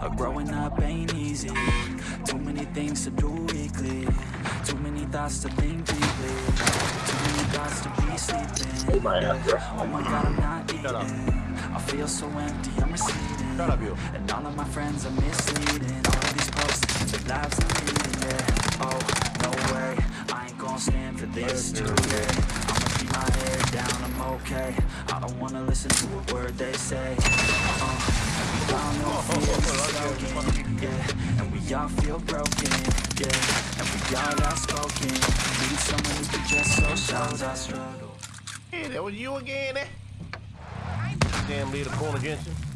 Uh, growing up ain't easy. Too many things to do weekly. Too many thoughts to think deeply. Too many thoughts to be sleeping. Oh my God, bro. Oh my god, I'm not eating. I feel so empty, I'm receding. Shut up, you. And all of my friends are misleading. All of these posts, their lives are leading, yeah. Oh, no way, I ain't gonna stand for this too, yeah. I'ma keep my head down, I'm okay. I don't wanna listen to a word they say And we all feel broken, yeah And we all outspoken Need someone who can just so shows our struggle Hey, that was you again, eh? Damn little corner Jensen.